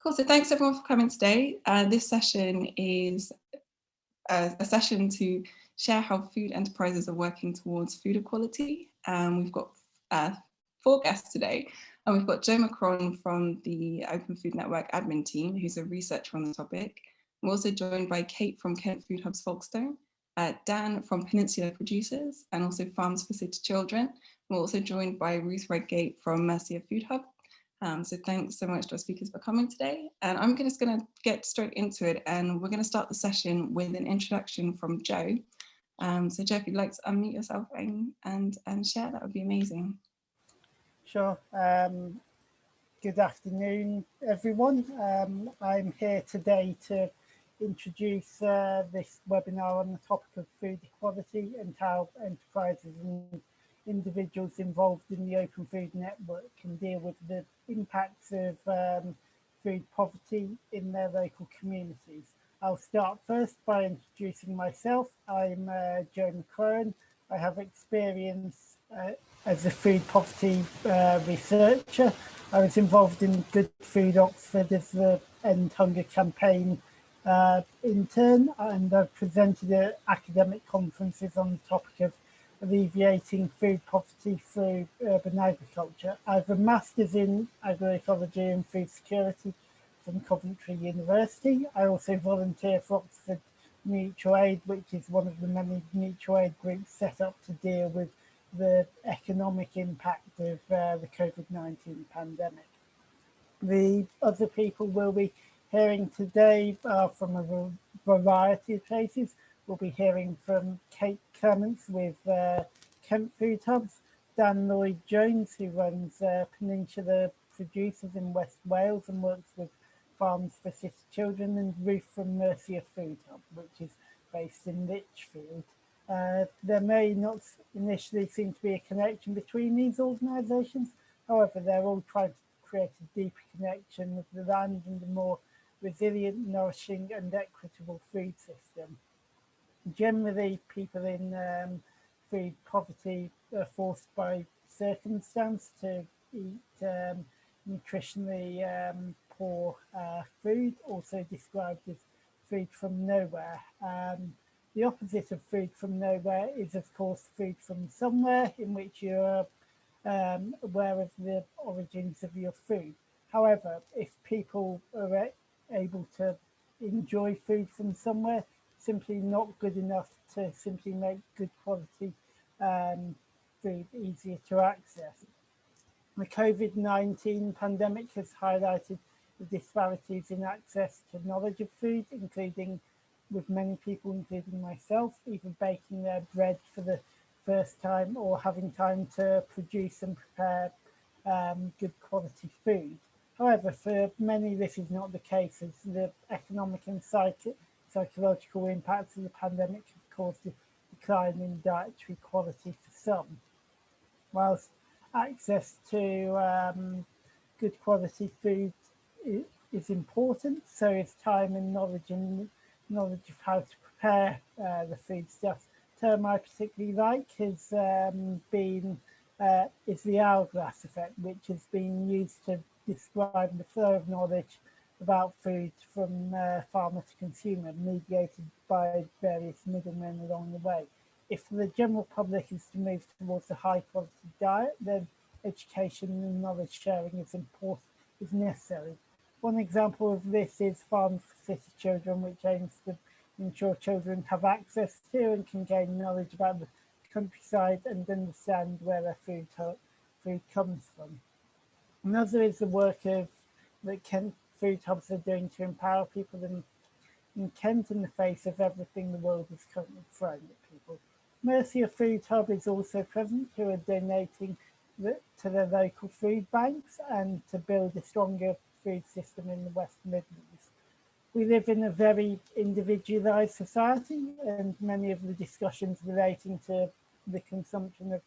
Cool, so thanks everyone for coming today. Uh, this session is a, a, session to share how food enterprises are working towards food equality. Um, we've got uh, four guests today, and we've got Joe McCrone from the Open Food Network admin team, who's a researcher on the topic. We're also joined by Kate from Kent Food Hubs Folkestone, uh, Dan from Peninsula Producers, and also Farms for City Children. We're also joined by Ruth Redgate from Mercia Food Hub, um, so thanks so much to our speakers for coming today. And I'm just going to get straight into it and we're going to start the session with an introduction from Joe. Um, so Joe, if you'd like to unmute yourself and, and, and share, that would be amazing. Sure. Um, good afternoon, everyone. Um, I'm here today to introduce uh, this webinar on the topic of food equality and how enterprises and individuals involved in the Open Food Network can deal with the impacts of um, food poverty in their local communities. I'll start first by introducing myself. I'm uh, Joe McCrone. I have experience uh, as a food poverty uh, researcher. I was involved in Good Food Oxford as the End Hunger campaign uh, intern and I've presented at academic conferences on the topic of alleviating food poverty through urban agriculture. I have a master's in agroecology and food security from Coventry University. I also volunteer for Oxford Mutual Aid, which is one of the many mutual aid groups set up to deal with the economic impact of uh, the COVID-19 pandemic. The other people we'll be hearing today are from a variety of places. We'll be hearing from Kate Clements with uh, Kent Food Hubs, Dan Lloyd-Jones, who runs uh, Peninsula Producers in West Wales and works with Farms for City Children, and Ruth from Mercia Food Hub, which is based in Lichfield. Uh, there may not initially seem to be a connection between these organisations. However, they're all trying to create a deeper connection with the land and a more resilient, nourishing and equitable food system generally people in um, food poverty are forced by circumstance to eat um, nutritionally um, poor uh, food, also described as food from nowhere. Um, the opposite of food from nowhere is of course food from somewhere in which you're um, aware of the origins of your food. However, if people are able to enjoy food from somewhere, simply not good enough to simply make good quality um, food easier to access. The COVID-19 pandemic has highlighted the disparities in access to knowledge of food, including with many people, including myself, even baking their bread for the first time or having time to produce and prepare um, good quality food. However, for many, this is not the case as the economic and psychic psychological impacts of the pandemic have caused a decline in dietary quality for some. Whilst access to um, good quality food is important, so is time and knowledge and knowledge of how to prepare uh, the foodstuff. Term I particularly like has um, been uh, is the hourglass effect, which has been used to describe the flow of knowledge about food from uh, farmer to consumer, mediated by various middlemen along the way. If the general public is to move towards a high quality diet, then education and knowledge sharing is important, is necessary. One example of this is Farm for City Children, which aims to ensure children have access to and can gain knowledge about the countryside and understand where their food, food comes from. Another is the work of the Kent food hubs are doing to empower people in, in Kent in the face of everything the world is currently throwing at people. Mercia Food Hub is also present who are donating the, to their local food banks and to build a stronger food system in the West Midlands. We live in a very individualised society and many of the discussions relating to the consumption of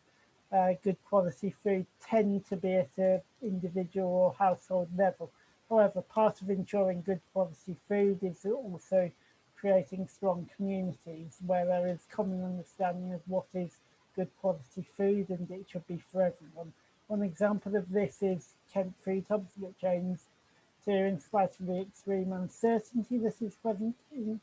uh, good quality food tend to be at an individual or household level. However, part of ensuring good quality food is also creating strong communities where there is common understanding of what is good quality food and it should be for everyone. One example of this is Kent Food Hubs, which aims to, in spite of the extreme uncertainty that is present in,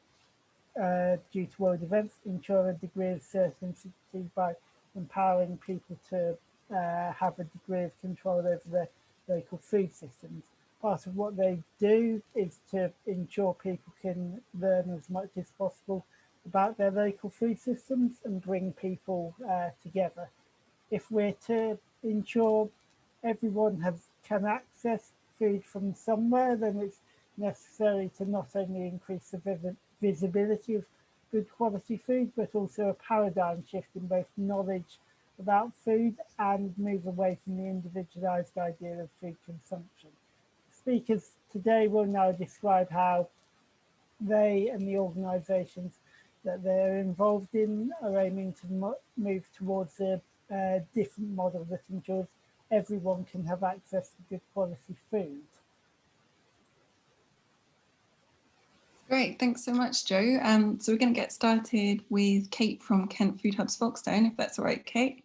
uh, due to world events, ensure a degree of certainty by empowering people to uh, have a degree of control over their local food systems. Part of what they do is to ensure people can learn as much as possible about their local food systems and bring people uh, together. If we're to ensure everyone can access food from somewhere, then it's necessary to not only increase the visibility of good quality food, but also a paradigm shift in both knowledge about food and move away from the individualized idea of food consumption. Speakers today will now describe how they and the organizations that they're involved in are aiming to move towards a, a different model that ensures everyone can have access to good quality food. Great, thanks so much, Joe. Um, so we're going to get started with Kate from Kent Food Hubs Folkestone, if that's all right, Kate.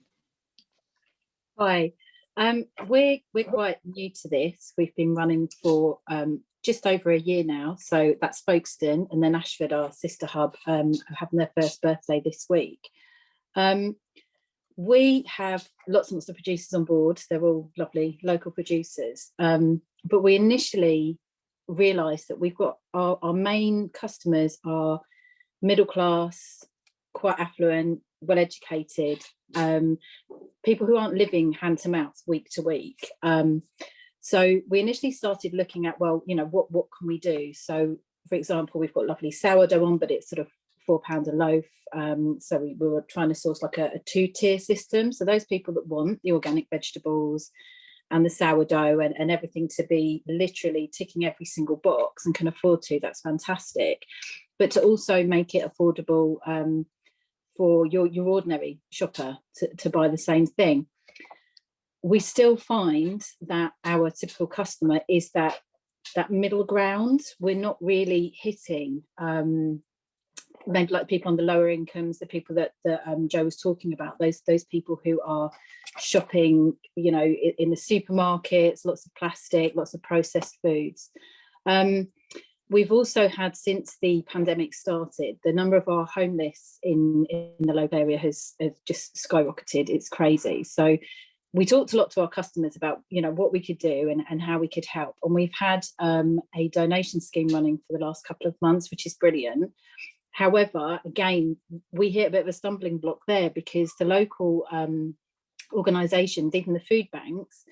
Hi, um, we're, we're quite new to this. We've been running for um, just over a year now. So that's Folkestone and then Ashford, our sister hub, um, having their first birthday this week. Um, we have lots and lots of producers on board. They're all lovely local producers. Um, but we initially realised that we've got our, our main customers are middle class, quite affluent, well educated, um, people who aren't living hand to mouth week to week. Um, so we initially started looking at, well, you know, what, what can we do? So for example, we've got lovely sourdough on, but it's sort of four pound a loaf. Um, so we, we, were trying to source like a, a two tier system. So those people that want the organic vegetables and the sourdough and, and everything to be literally ticking every single box and can afford to, that's fantastic. But to also make it affordable um, for your, your ordinary shopper to, to buy the same thing. We still find that our typical customer is that that middle ground. We're not really hitting um, maybe like people on the lower incomes, the people that, that um, Joe was talking about, those those people who are shopping, you know, in, in the supermarkets, lots of plastic, lots of processed foods. Um, we've also had since the pandemic started, the number of our homeless in, in the local area has, has just skyrocketed. It's crazy. So we talked a lot to our customers about you know what we could do and, and how we could help and we've had um, a donation scheme running for the last couple of months which is brilliant However, again, we hit a bit of a stumbling block there because the local um, organisations, even the food banks,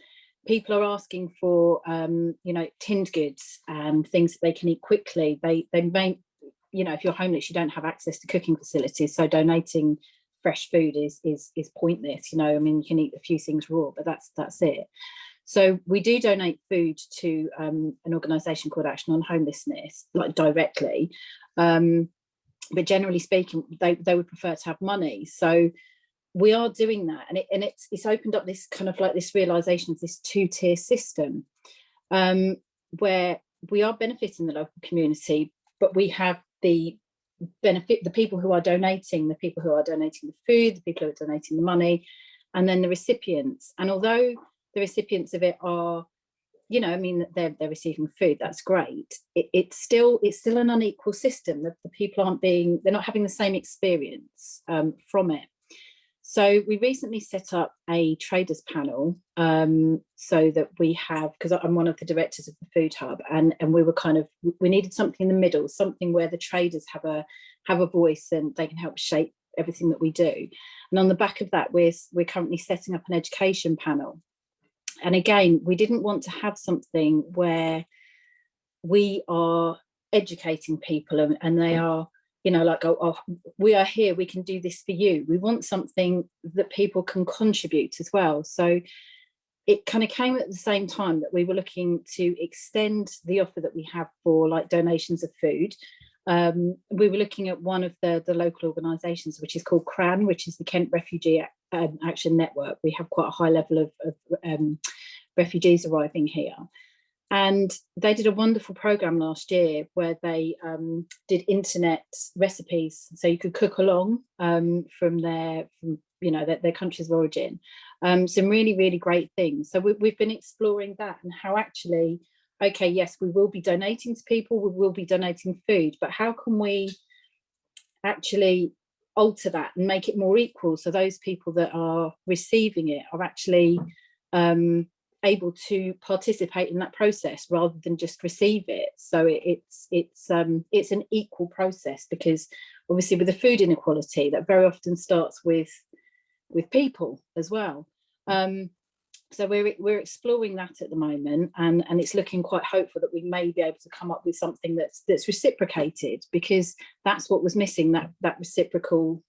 people are asking for, um, you know, tinned goods and things that they can eat quickly. They, they may, you know, if you're homeless, you don't have access to cooking facilities. So donating fresh food is, is, is pointless. You know, I mean, you can eat a few things raw, but that's, that's it. So we do donate food to um, an organisation called Action on Homelessness, like directly. Um, but generally speaking, they, they would prefer to have money. So we are doing that and, it, and it's, it's opened up this kind of like this realization of this two-tier system um, where we are benefiting the local community, but we have the benefit, the people who are donating, the people who are donating the food, the people who are donating the money, and then the recipients. And although the recipients of it are you know, I mean, they're, they're receiving food, that's great. It, it's still it's still an unequal system. The, the, people aren't being, they're not having the same experience um, from it. So we recently set up a traders panel um, so that we have, because I'm one of the directors of the Food Hub, and, and we were kind of, we needed something in the middle, something where the traders have a have a voice and they can help shape everything that we do. And on the back of that, we're, we're currently setting up an education panel and again, we didn't want to have something where we are educating people and, and they are, you know, like, oh, oh, we are here, we can do this for you. We want something that people can contribute as well. So it kind of came at the same time that we were looking to extend the offer that we have for like donations of food. Um, we were looking at one of the, the local organisations, which is called KRAN, which is the Kent Refugee um, Action Network. We have quite a high level of, of um, refugees arriving here. And they did a wonderful program last year where they um, did internet recipes, so you could cook along um, from their, from you know, their, their countries of origin. Um, some really, really great things. So we, we've been exploring that and how actually okay, yes, we will be donating to people, we will be donating food, but how can we actually alter that and make it more equal so those people that are receiving it are actually um, able to participate in that process rather than just receive it. So it, it's it's um, it's an equal process because obviously with the food inequality that very often starts with with people as well. Um, so we're we're exploring that at the moment and and it's looking quite hopeful that we may be able to come up with something that's that's reciprocated because that's what was missing that that reciprocal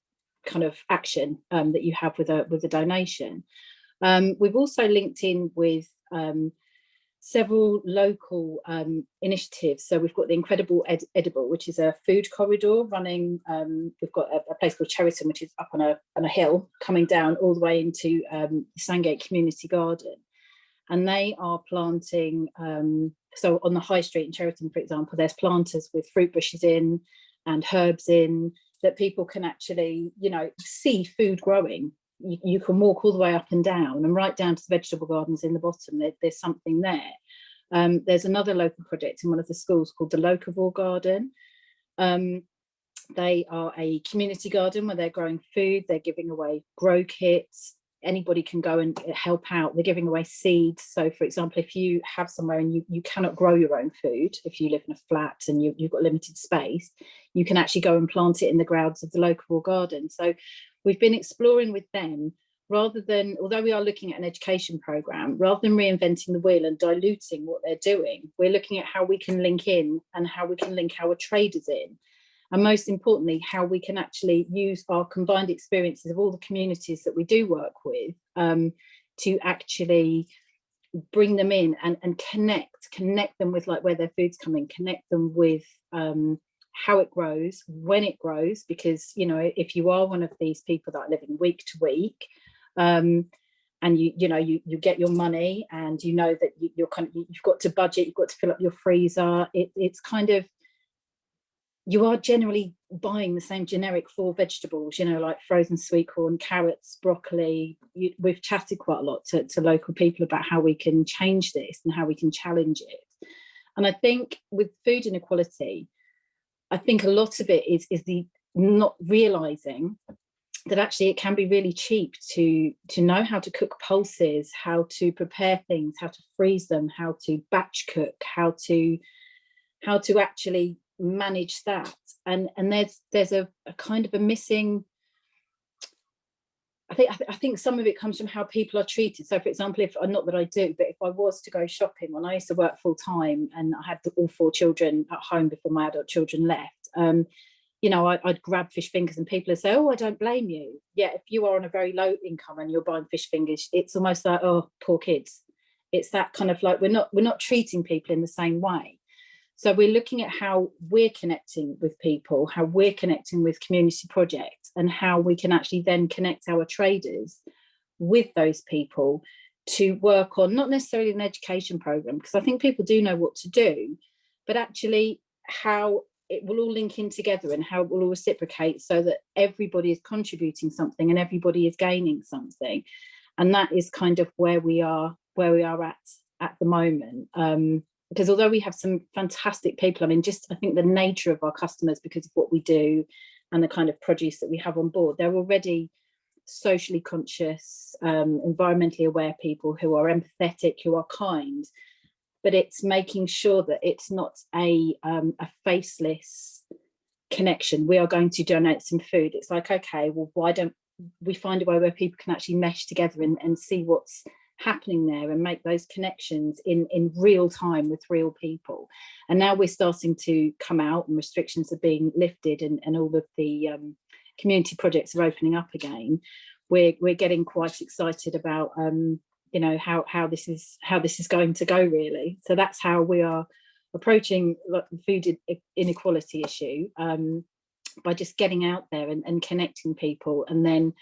kind of action um, that you have with a with a donation um, we've also linked in with um, several local um, initiatives. So we've got the Incredible Ed Edible, which is a food corridor running. Um, we've got a, a, place called Cheriton, which is up on a, on a hill coming down all the way into um, Sandgate Community Garden. And they are planting, um, so on the high street in Cheriton, for example, there's planters with fruit bushes in and herbs in that people can actually, you know, see food growing you, you, can walk all the way up and down and right down to the vegetable gardens in the bottom, there, there's something there. Um, there's another local project in one of the schools called the Locavore Garden. Um, they are a community garden where they're growing food, they're giving away grow kits, anybody can go and help out. They're giving away seeds. So for example, if you have somewhere and you, you cannot grow your own food, if you live in a flat and you, you've got limited space, you can actually go and plant it in the grounds of the local garden. So we've been exploring with them rather than, although we are looking at an education program, rather than reinventing the wheel and diluting what they're doing, we're looking at how we can link in and how we can link our traders in. And most importantly, how we can actually use our combined experiences of all the communities that we do work with um, to actually bring them in and, and connect, connect them with like where their food's coming, connect them with um, how it grows, when it grows, because, you know, if you are one of these people that are living week to week, um, and you, you know, you, you get your money and you know that you, you're kind of, you've got to budget, you've got to fill up your freezer. It, it's kind of, you are generally buying the same generic four vegetables, you know, like frozen sweet corn, carrots, broccoli. You, we've chatted quite a lot to, to local people about how we can change this and how we can challenge it. And I think with food inequality, I think a lot of it is, is the not realizing that actually it can be really cheap to to know how to cook pulses, how to prepare things, how to freeze them, how to batch cook, how to how to actually manage that. And and there's there's a, a kind of a missing I think I, th I, think some of it comes from how people are treated. So, for example, if not that I do, but if I was to go shopping when I used to work full time and I had all four children at home before my adult children left, um, you know, I, would grab fish fingers and people would say, "Oh, I don't blame you." Yeah, if you are on a very low income and you're buying fish fingers, it's almost like, "Oh, poor kids." It's that kind of like we're not we're not treating people in the same way. So we're looking at how we're connecting with people, how we're connecting with community projects and how we can actually then connect our traders with those people to work on not necessarily an education program, because I think people do know what to do, but actually how it will all link in together and how it will all reciprocate so that everybody is contributing something and everybody is gaining something. And that is kind of where we are, where we are at at the moment. Um, because although we have some fantastic people, I mean, just I think the nature of our customers because of what we do and the kind of produce that we have on board, they're already socially conscious, um, environmentally aware people who are empathetic, who are kind, but it's making sure that it's not a, um, a faceless connection. We are going to donate some food. It's like, okay, well, why don't we find a way where people can actually mesh together and, and see what's happening there and make those connections in in real time with real people. And now we're starting to come out and restrictions are being lifted and, and all of the um, community projects are opening up again. We're we're getting quite excited about um, you know how how this is how this is going to go really. So that's how we are approaching the food inequality issue um, by just getting out there and, and connecting people and then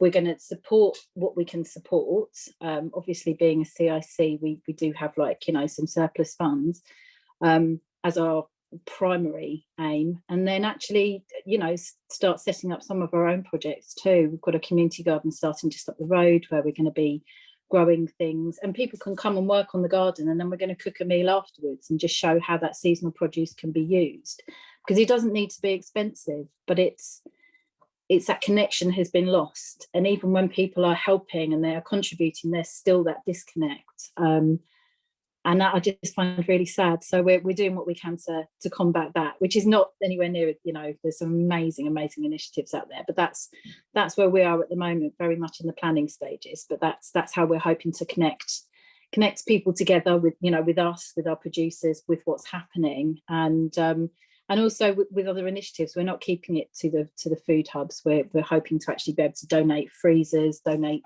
we're going to support what we can support. Um, obviously, being a CIC, we, we do have like, you know, some surplus funds um, as our primary aim. And then actually, you know, start setting up some of our own projects too. We've got a community garden starting just up the road where we're going to be growing things and people can come and work on the garden and then we're going to cook a meal afterwards and just show how that seasonal produce can be used because it doesn't need to be expensive but it's it's that connection has been lost. And even when people are helping and they are contributing there's still that disconnect. Um, and that I just find really sad. So we're, we're doing what we can to, to combat that, which is not anywhere near, you know, there's some amazing, amazing initiatives out there, but that's that's where we are at the moment, very much in the planning stages, but that's that's how we're hoping to connect connect people together with, you know, with us, with our producers, with what's happening. And um, and also with, with, other initiatives, we're not keeping it to the to the food hubs. We're, we're hoping to actually be able to donate freezers, donate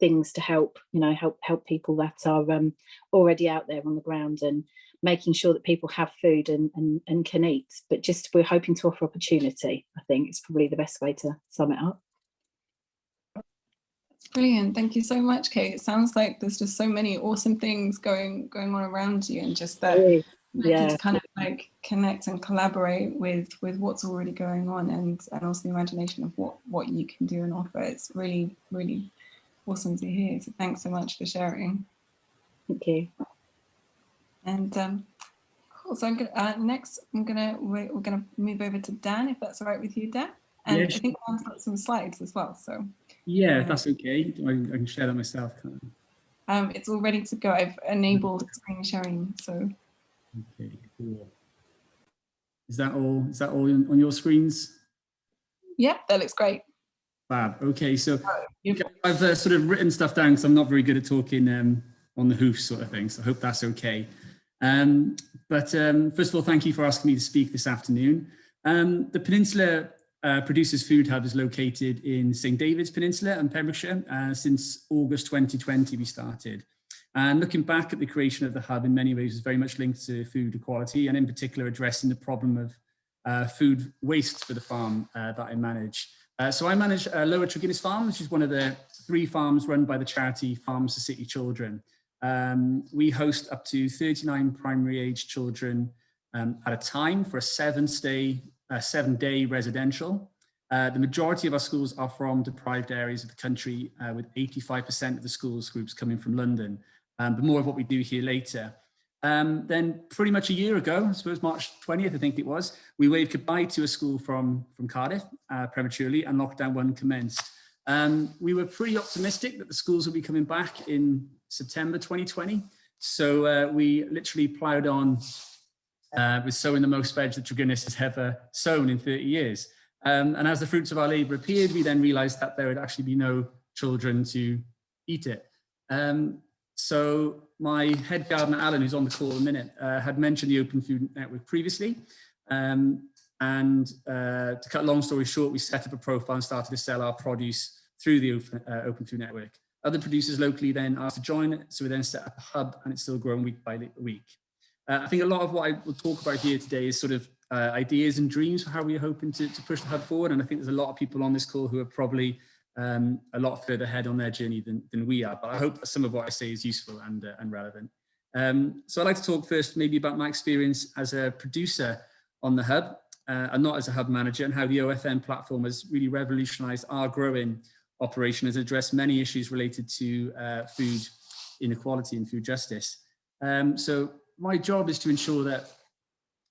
things to help, you know, help help people that are um, already out there on the ground and making sure that people have food and, and, and can eat. But just we're hoping to offer opportunity, I think is probably the best way to sum it up. Brilliant. Thank you so much, Kate. It sounds like there's just so many awesome things going going on around you and just that yeah. just kind of like connect and collaborate with with what's already going on and and also the imagination of what what you can do and offer. It's really, really awesome to hear. So thanks so much for sharing. Thank you. And um, cool. So I'm gonna uh, next. I'm gonna we're, we're, gonna move over to Dan, if that's all right with you, Dan. And yeah, I think Dan's got some slides as well. So yeah, if that's okay. I, I can share that myself. Um, it's all ready to go. I've enabled screen sharing. So okay, cool. Is that all? Is that all on your screens? Yeah, that looks great. Fab. Okay, so I've uh, sort of written stuff down because I'm not very good at talking um, on the hoof sort of thing, so I hope that's okay. Um, but um, first of all, thank you for asking me to speak this afternoon. Um, the Peninsula uh, Producers Food Hub is located in St David's Peninsula and Pembrokeshire. Uh, since August 2020 we started. And looking back at the creation of the hub in many ways is very much linked to food equality and in particular addressing the problem of uh, food waste for the farm uh, that I manage. Uh, so I manage uh, Lower Treginnis Farm, which is one of the three farms run by the charity Farms for City Children. Um, we host up to 39 primary age children um, at a time for a seven stay, seven day residential. Uh, the majority of our schools are from deprived areas of the country, uh, with 85% of the schools groups coming from London. Um, but more of what we do here later. Um, then pretty much a year ago, I suppose March 20th, I think it was, we waved goodbye to a school from, from Cardiff uh, prematurely and lockdown one commenced. Um, we were pretty optimistic that the schools would be coming back in September 2020. So uh, we literally ploughed on uh, with sowing the most veg that Treginnis has ever sown in 30 years. Um, and as the fruits of our labour appeared, we then realised that there would actually be no children to eat it. Um, so my head gardener, Alan, who's on the call a minute, uh, had mentioned the Open Food Network previously. Um, and uh, to cut long story short, we set up a profile and started to sell our produce through the Open, uh, Open Food Network. Other producers locally then asked to join it, so we then set up a hub and it's still growing week by week. Uh, I think a lot of what I will talk about here today is sort of uh, ideas and dreams for how we're hoping to, to push the hub forward. And I think there's a lot of people on this call who are probably um, a lot further ahead on their journey than, than we are. But I hope some of what I say is useful and, uh, and relevant. Um, so I'd like to talk first maybe about my experience as a producer on the hub uh, and not as a hub manager and how the OFN platform has really revolutionized our growing operation has addressed many issues related to uh, food inequality and food justice. Um, so my job is to ensure that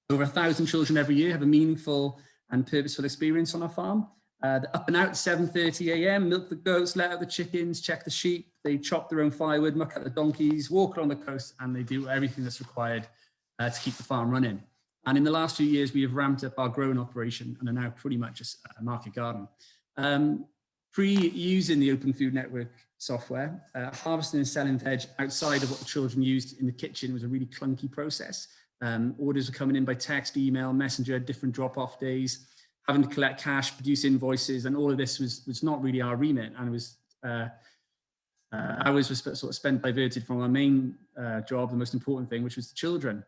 over a thousand children every year have a meaningful and purposeful experience on our farm uh, up and out 7.30 a.m., milk the goats, let out the chickens, check the sheep, they chop their own firewood, muck out the donkeys, walk along the coast, and they do everything that's required uh, to keep the farm running. And in the last few years, we have ramped up our growing operation and are now pretty much a, market garden. Um, Pre-using the Open Food Network software, uh, harvesting and selling the veg outside of what the children used in the kitchen was a really clunky process. Um, orders were coming in by text, email, messenger, different drop-off days having to collect cash, produce invoices, and all of this was was not really our remit, and it was uh, uh, hours was sort of spent diverted from our main uh, job, the most important thing, which was the children.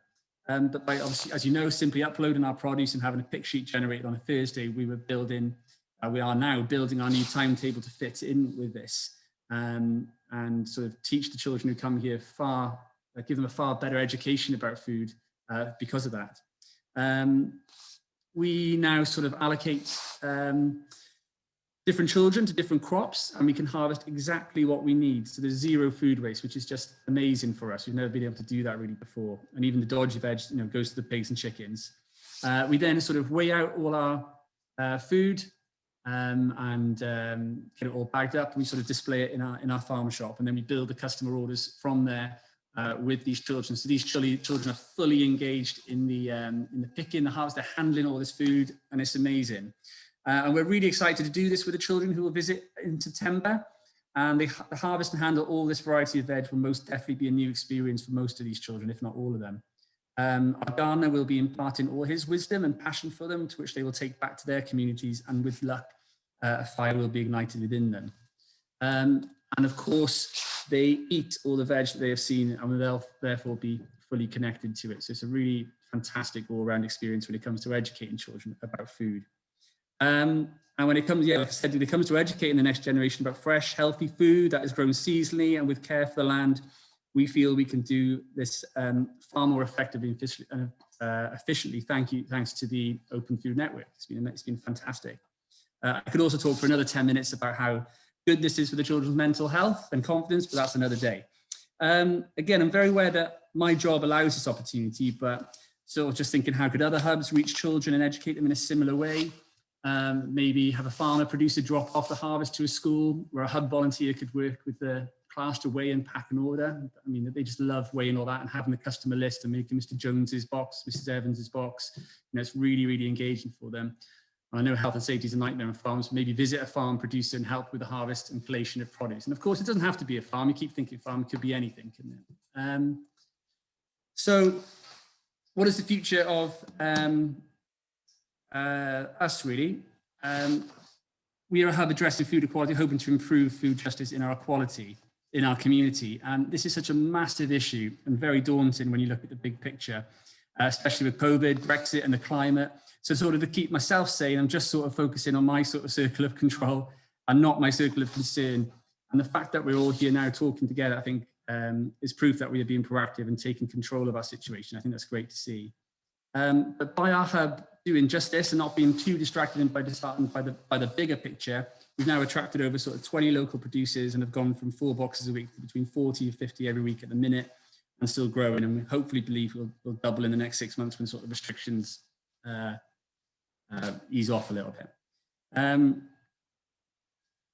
Um, but by obviously, as you know, simply uploading our produce and having a pick sheet generated on a Thursday, we were building, uh, we are now building our new timetable to fit in with this um, and sort of teach the children who come here far, uh, give them a far better education about food uh, because of that. Um, we now sort of allocate um, different children to different crops and we can harvest exactly what we need. So there's zero food waste, which is just amazing for us. We've never been able to do that really before. And even the dodgy veg, you know, goes to the pigs and chickens. Uh, we then sort of weigh out all our uh, food um, and um, get it all bagged up. We sort of display it in our in our farm shop, and then we build the customer orders from there uh, with these children. So these children are fully engaged in the um, in the picking, the harvest, they're handling all this food, and it's amazing. Uh, and we're really excited to do this with the children who will visit in September. And they, the harvest and handle all this variety of veg will most definitely be a new experience for most of these children, if not all of them. Um, our gardener will be imparting all his wisdom and passion for them, to which they will take back to their communities, and with luck, uh, a fire will be ignited within them. Um, and of course, they eat all the veg that they have seen, and they'll therefore be fully connected to it. So it's a really fantastic all-round experience when it comes to educating children about food. Um, and when it comes, yeah, like I said, when it comes to educating the next generation about fresh, healthy food that is grown seasonally and with care for the land, we feel we can do this um, far more effectively and efficiently, uh, efficiently. Thank you, thanks to the Open Food Network. It's been, it's been fantastic. Uh, I could also talk for another 10 minutes about how good this is for the children's mental health and confidence, but that's another day. Um, again, I'm very aware that my job allows this opportunity, but sort of just thinking how could other hubs reach children and educate them in a similar way? Um, maybe have a farmer producer drop off the harvest to a school where a hub volunteer could work with the class to weigh and pack an order. I mean, they just love weighing all that and having the customer list and making Mr. Jones's box, Mrs. Evans's box. You know, it's really, really engaging for them. I know health and safety is a nightmare on farms. Maybe visit a farm producer and help with the harvest and collation of produce. And of course, it doesn't have to be a farm. You keep thinking farm could be anything, couldn't it? Um, so what is the future of um, uh, us really. Um, we are a hub addressing food equality, hoping to improve food justice in our equality in our community. And this is such a massive issue and very daunting when you look at the big picture, uh, especially with COVID, Brexit and the climate. So sort of to keep myself sane, I'm just sort of focusing on my sort of circle of control and not my circle of concern. And the fact that we're all here now talking together, I think um, is proof that we are being proactive and taking control of our situation. I think that's great to see. Um, but by our hub doing just this and not being too distracted by, by, the, by the bigger picture, we've now attracted over sort of 20 local producers and have gone from four boxes a week to between 40 and 50 every week at the minute and still growing. And we hopefully believe we'll, we'll double in the next six months when sort of restrictions uh, uh, ease off a little bit. Um,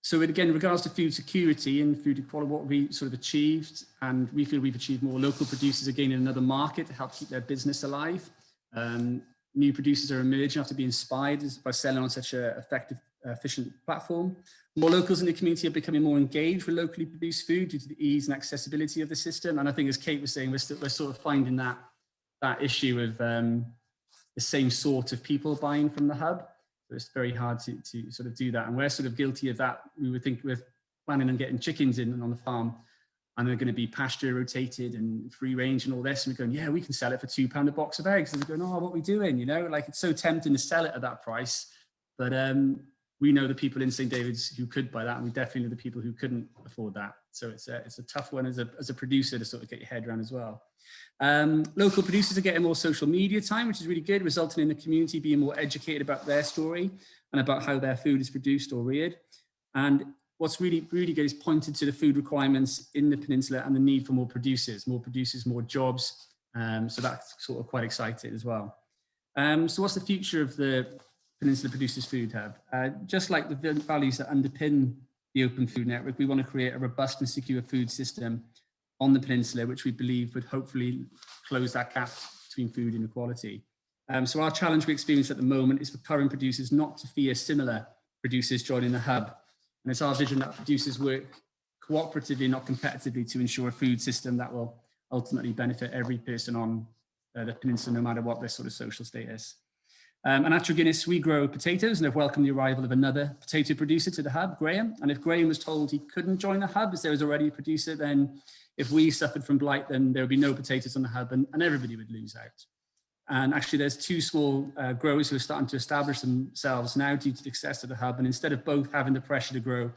so again, in regards to food security and food equality, what we sort of achieved, and we feel we've achieved more local producers again in another market to help keep their business alive. Um, new producers are emerging after being inspired by selling on such an effective, efficient platform. More locals in the community are becoming more engaged with locally produced food due to the ease and accessibility of the system. And I think as Kate was saying, we're, still, we're sort of finding that, that issue of um, the same sort of people buying from the hub. So it's very hard to, to sort of do that. And we're sort of guilty of that. We would think we're planning on getting chickens in and on the farm and they're going to be pasture rotated and free range and all this. And we're going, yeah, we can sell it for two pound a box of eggs. And they're going, oh, what are we doing? You know, like it's so tempting to sell it at that price. But um, we know the people in St. David's who could buy that. And we definitely know the people who couldn't afford that. So it's a, it's a tough one as a, as a producer to sort of get your head around as well. Um, local producers are getting more social media time, which is really good, resulting in the community being more educated about their story and about how their food is produced or reared. And what's really, really good is pointed to the food requirements in the peninsula and the need for more producers, more producers, more jobs. Um, so that's sort of quite exciting as well. Um, so what's the future of the Peninsula Producers Food Hub? Uh, just like the values that underpin the Open Food Network, we want to create a robust and secure food system on the peninsula, which we believe would hopefully close that gap between food inequality. Um, so our challenge we experience at the moment is for current producers not to fear similar producers joining the hub and it's our vision that producers work cooperatively, not competitively, to ensure a food system that will ultimately benefit every person on uh, the peninsula, no matter what their sort of social status. Um, and at Treginnis, we grow potatoes and have welcomed the arrival of another potato producer to the hub, Graham. And if Graham was told he couldn't join the hub as there was already a producer, then if we suffered from blight, then there would be no potatoes on the hub and, and everybody would lose out. And actually there's two small uh, growers who are starting to establish themselves now due to the success of the hub. And instead of both having the pressure to grow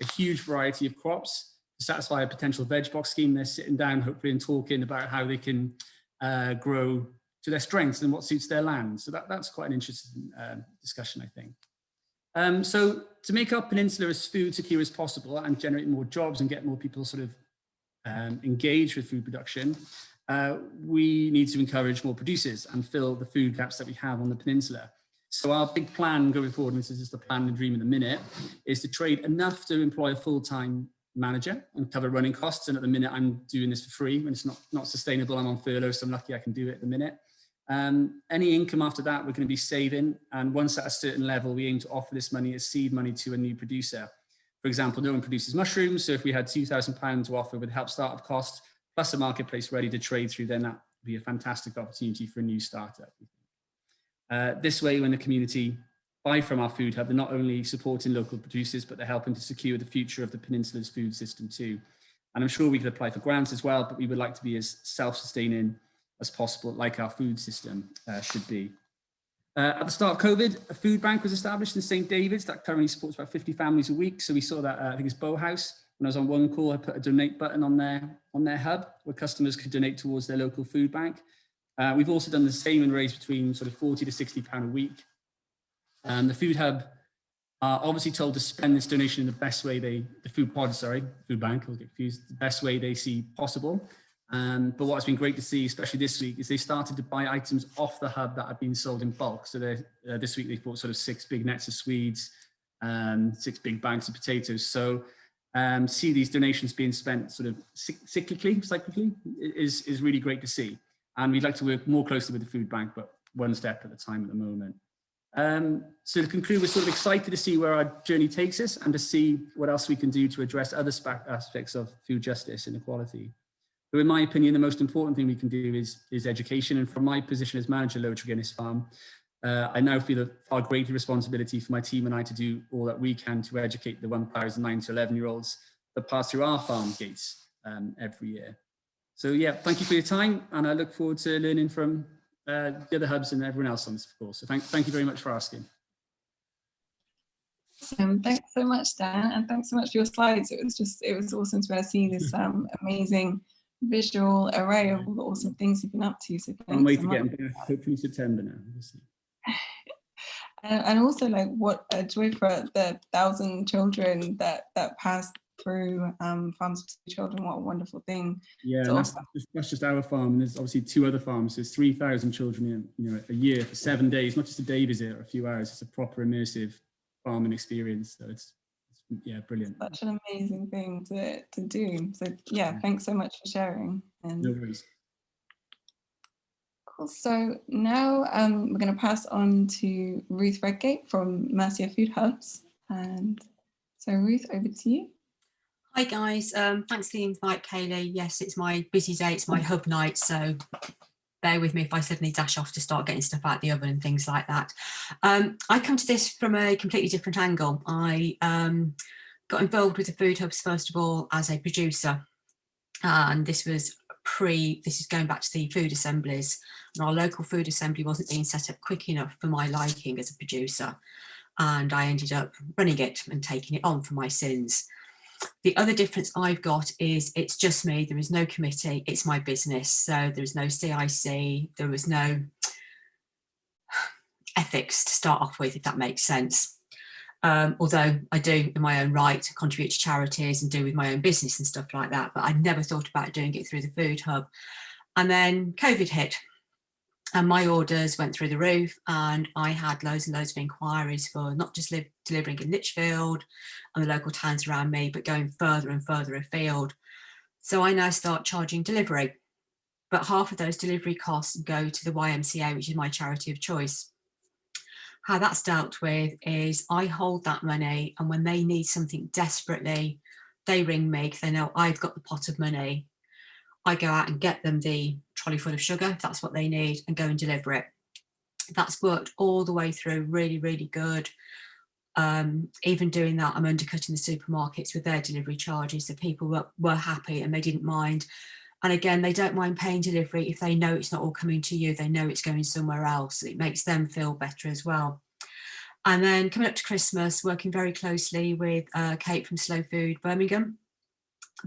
a huge variety of crops to satisfy a potential veg box scheme, they're sitting down hopefully and talking about how they can uh, grow to their strengths and what suits their land. So that, that's quite an interesting uh, discussion, I think. Um, so to make our peninsula as food secure as possible and generate more jobs and get more people sort of um, engaged with food production, uh, we need to encourage more producers and fill the food gaps that we have on the peninsula. So our big plan going forward, and this is just a plan and dream in the minute, is to trade enough to employ a full-time manager and cover running costs. And at the minute, I'm doing this for free when it's not, not sustainable. I'm on furlough, so I'm lucky I can do it at the minute. Um, any income after that, we're going to be saving. And once at a certain level, we aim to offer this money as seed money to a new producer. For example, no one produces mushrooms. So if we had £2,000 to offer with help startup costs, plus a marketplace ready to trade through, then that would be a fantastic opportunity for a new startup. Uh, this way, when the community buy from our food hub, they're not only supporting local producers, but they're helping to secure the future of the peninsula's food system too. And I'm sure we could apply for grants as well, but we would like to be as self-sustaining as possible, like our food system uh, should be. Uh, at the start of COVID, a food bank was established in St. David's that currently supports about 50 families a week. So we saw that, uh, I think it's Bow House. When I was on one call, I put a donate button on their, on their hub where customers could donate towards their local food bank. Uh, we've also done the same and raised between sort of 40 to 60 pound a week. Um, the food hub are obviously told to spend this donation in the best way they, the food pod, sorry, food bank, I'll get confused, the best way they see possible. Um, but what's been great to see, especially this week, is they started to buy items off the hub that had been sold in bulk. So uh, this week they bought sort of six big nets of Swedes, um, six big bags of potatoes. So um, see these donations being spent sort of cyclically, cyclically is, is really great to see. And we'd like to work more closely with the food bank, but one step at a time at the moment. Um, so to conclude, we're sort of excited to see where our journey takes us and to see what else we can do to address other aspects of food justice and equality. But in my opinion, the most important thing we can do is, is education. And from my position as manager Lower Treginnis Farm, uh, I now feel a far greater responsibility for my team and I to do all that we can to educate the 1,009 to 11 year olds that pass through our farm gates um, every year. So yeah, thank you for your time and I look forward to learning from uh, the other hubs and everyone else on this course. So thank, thank you very much for asking. Awesome. Thanks so much, Dan, and thanks so much for your slides. It was just, it was awesome to be able to see this um, amazing visual array of all the awesome things you've been up to. So Can't wait to get back, hopefully September now. We'll and, and also like what a joy for the thousand children that that passed through um, Farms for Children. What a wonderful thing. Yeah, that's, that's, just our farm. And there's obviously two other farms. There's 3,000 children in, you know, a year for seven days, not just a day visit or a few hours. It's a proper immersive farming experience. So it's yeah, brilliant. Such an amazing thing to, to do. So yeah, yeah. thanks so much for sharing. And no worries. Cool. So now um, we're going to pass on to Ruth Redgate from Mercia Food Hubs. And so Ruth, over to you. Hi guys, um, thanks for the invite, Kaylee. Yes, it's my busy day, it's my hub night, so bear with me if I suddenly dash off to start getting stuff out the oven and things like that. Um, I come to this from a completely different angle. I um, got involved with the food hubs first of all as a producer, and this was pre, this is going back to the food assemblies, and our local food assembly wasn't being set up quick enough for my liking as a producer, and I ended up running it and taking it on for my sins. The other difference I've got is it's just me. There is no committee. It's my business. So there is no CIC. There was no ethics to start off with, if that makes sense. Um, although I do in my own right contribute to charities and do with my own business and stuff like that, but I never thought about doing it through the food hub. And then COVID hit and my orders went through the roof and I had loads and loads of inquiries for not just live, delivering in Lichfield and the local towns around me, but going further and further afield. So I now start charging delivery, but half of those delivery costs go to the YMCA, which is my charity of choice. How that's dealt with is I hold that money and when they need something desperately, they ring me because they know I've got the pot of money I go out and get them the trolley full of sugar, if that's what they need, and go and deliver it. That's worked all the way through, really, really good. Um, even doing that, I'm undercutting the supermarkets with their delivery charges. So people were, were happy and they didn't mind. And again, they don't mind paying delivery if they know it's not all coming to you, they know it's going somewhere else. It makes them feel better as well. And then coming up to Christmas, working very closely with uh, Kate from Slow Food Birmingham,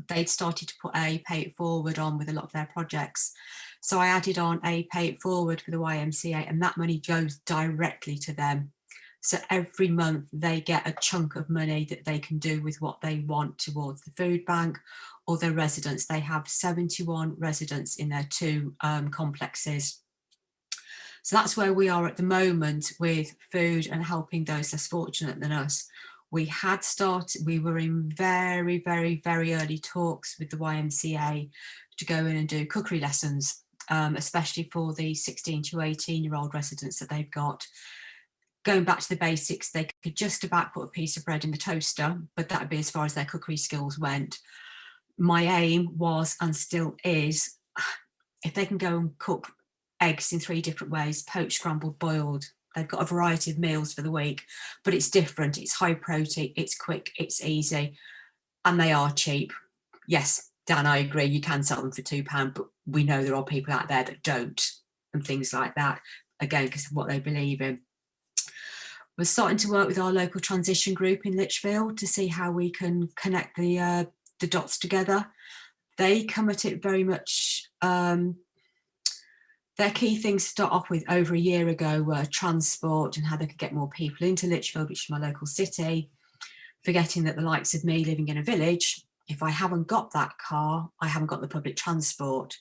they'd started to put a pay it forward on with a lot of their projects. So I added on a pay it forward for the YMCA and that money goes directly to them. So every month they get a chunk of money that they can do with what they want towards the food bank or their residents. They have 71 residents in their two um, complexes. So that's where we are at the moment with food and helping those less fortunate than us. We had started, we were in very, very, very early talks with the YMCA to go in and do cookery lessons, um, especially for the 16 to 18 year old residents that they've got. Going back to the basics, they could just about put a piece of bread in the toaster, but that would be as far as their cookery skills went. My aim was and still is, if they can go and cook eggs in three different ways, poached, scrambled, boiled, they've got a variety of meals for the week, but it's different, it's high protein, it's quick, it's easy, and they are cheap. Yes, Dan, I agree, you can sell them for £2, but we know there are people out there that don't, and things like that, again, because of what they believe in. We're starting to work with our local transition group in Lichfield to see how we can connect the, uh, the dots together. They come at it very much um, their key things to start off with over a year ago were transport and how they could get more people into Lichfield, which is my local city, forgetting that the likes of me living in a village, if I haven't got that car, I haven't got the public transport.